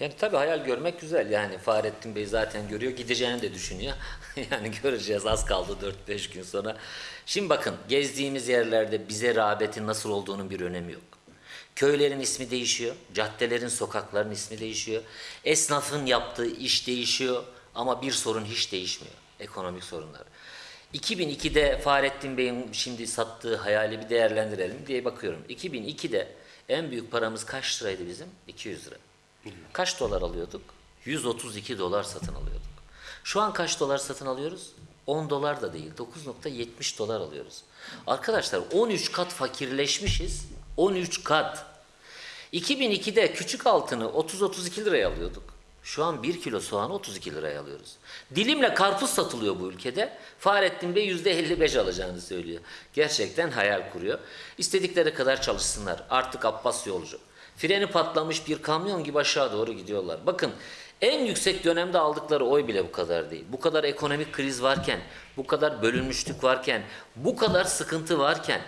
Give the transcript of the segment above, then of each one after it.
Yani tabii hayal görmek güzel. Yani Fahrettin Bey zaten görüyor, gideceğini de düşünüyor. yani göreceğiz az kaldı 4-5 gün sonra. Şimdi bakın gezdiğimiz yerlerde bize rağbetin nasıl olduğunun bir önemi yok. Köylerin ismi değişiyor, caddelerin, sokakların ismi değişiyor. Esnafın yaptığı iş değişiyor ama bir sorun hiç değişmiyor. Ekonomik sorunlar. 2002'de Fahrettin Bey'in şimdi sattığı hayali bir değerlendirelim diye bakıyorum. 2002'de en büyük paramız kaç liraydı bizim? 200 lira. Kaç dolar alıyorduk? 132 dolar satın alıyorduk. Şu an kaç dolar satın alıyoruz? 10 dolar da değil, 9.70 dolar alıyoruz. Arkadaşlar 13 kat fakirleşmişiz. 13 kat. 2002'de küçük altını 30-32 liraya alıyorduk. Şu an 1 kilo soğanı 32 liraya alıyoruz. Dilimle karpuz satılıyor bu ülkede. Fahrettin Bey %55 alacağını söylüyor. Gerçekten hayal kuruyor. İstedikleri kadar çalışsınlar. Artık Abbas yolcu. Freni patlamış bir kamyon gibi aşağı doğru gidiyorlar. Bakın en yüksek dönemde aldıkları oy bile bu kadar değil. Bu kadar ekonomik kriz varken, bu kadar bölünmüşlük varken, bu kadar sıkıntı varken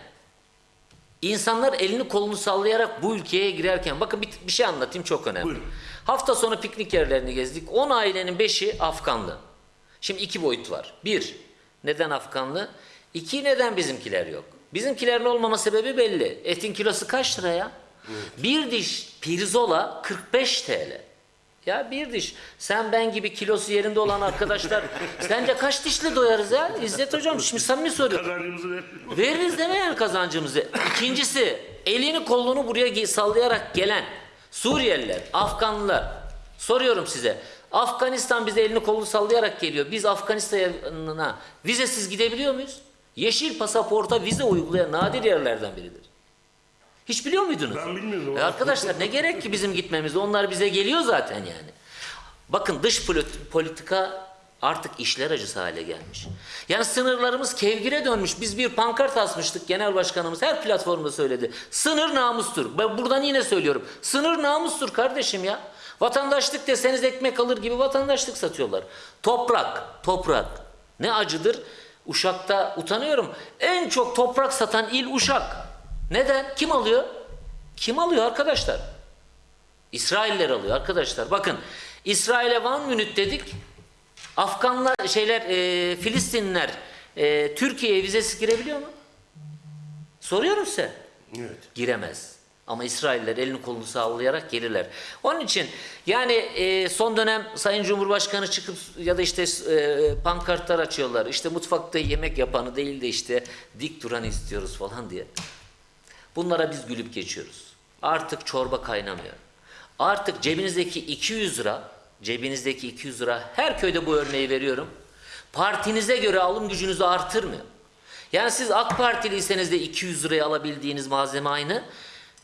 İnsanlar elini kolunu sallayarak bu ülkeye girerken bakın bir, bir şey anlatayım çok önemli. Buyurun. Hafta sonu piknik yerlerini gezdik. 10 ailenin 5'i Afganlı. Şimdi iki boyut var. Bir, neden Afganlı? İki, neden bizimkiler yok? Bizimkilerin olmama sebebi belli. Etin kilosu kaç lira ya? Bir diş pirzola 45 TL. Ya bir diş. Sen ben gibi kilosu yerinde olan arkadaşlar sence kaç dişle doyarız ya? İzzet hocam şimdi samimi soruyorum. Kazancımızı ver. Veririz deme yani kazancımızı. İkincisi elini kolunu buraya sallayarak gelen Suriyeliler, Afganlılar. Soruyorum size. Afganistan bize elini kolunu sallayarak geliyor. Biz Afganistan'a vizesiz gidebiliyor muyuz? Yeşil pasaporta vize uygulayan nadir yerlerden biridir. Hiç biliyor muydunuz? Ben bilmiyordum. E arkadaşlar ne gerek ki bizim gitmemize? Onlar bize geliyor zaten yani. Bakın dış polit- politika artık işler acısı hale gelmiş. Yani sınırlarımız kevgire dönmüş. Biz bir pankart asmıştık genel başkanımız her platformda söyledi. Sınır namustur. Ben buradan yine söylüyorum. Sınır namustur kardeşim ya. Vatandaşlık deseniz ekmek alır gibi vatandaşlık satıyorlar. Toprak, toprak. Ne acıdır? Uşak'ta utanıyorum. En çok toprak satan il Uşak. Neden? Kim alıyor? Kim alıyor arkadaşlar? İsrailler alıyor arkadaşlar. Bakın İsrail'e Van Münit dedik. Afganlar şeyler e, Filistinliler e, Türkiye'ye vizesiz girebiliyor mu? Soruyorum size. Evet. Giremez. Ama İsrailler elini kolunu sallayarak gelirler. Onun için yani e, son dönem Sayın Cumhurbaşkanı çıkıp ya da işte e, pankartlar açıyorlar. İşte mutfakta yemek yapanı değil de işte dik duranı istiyoruz falan diye. Bunlara biz gülüp geçiyoruz. Artık çorba kaynamıyor. Artık cebinizdeki 200 lira, cebinizdeki 200 lira her köyde bu örneği veriyorum. Partinize göre alım gücünüzü artırmıyor. Yani siz AK Partiliyseniz de 200 liraya alabildiğiniz malzeme aynı.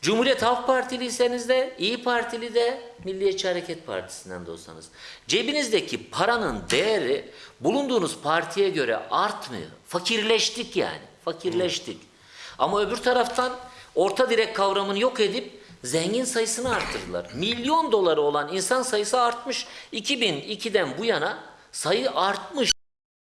Cumhuriyet Halk Partiliyseniz de, İyi Partili de, Milliyetçi Hareket Partisi'nden de olsanız. Cebinizdeki paranın değeri bulunduğunuz partiye göre artmıyor. Fakirleştik yani, fakirleştik. Ama öbür taraftan orta direk kavramını yok edip zengin sayısını arttırdılar. Milyon doları olan insan sayısı artmış. 2002'den bu yana sayı artmış.